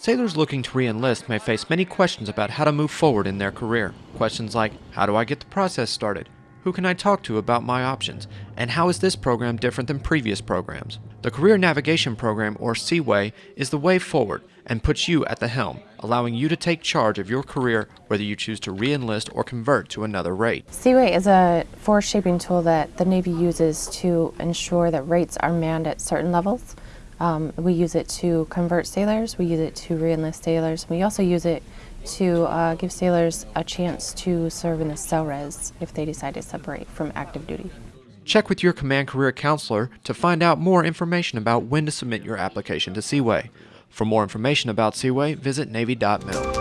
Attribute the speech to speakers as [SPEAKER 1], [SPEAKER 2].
[SPEAKER 1] Sailors looking to re-enlist may face many questions about how to move forward in their career. Questions like, how do I get the process started? Who can I talk to about my options? And how is this program different than previous programs? The Career Navigation Program, or C-WAY, is the way forward and puts you at the helm, allowing you to take charge of your career whether you choose to re-enlist or convert to another rate.
[SPEAKER 2] C-WAY is a force shaping tool that the Navy uses to ensure that rates are manned at certain levels. Um, we use it to convert sailors, we use it to re-enlist sailors, we also use it to uh, give sailors a chance to serve in the SELRES if they decide to separate from active duty.
[SPEAKER 1] Check with your Command Career Counselor to find out more information about when to submit your application to C-WAY. For more information about C-WAY, visit Navy.mil.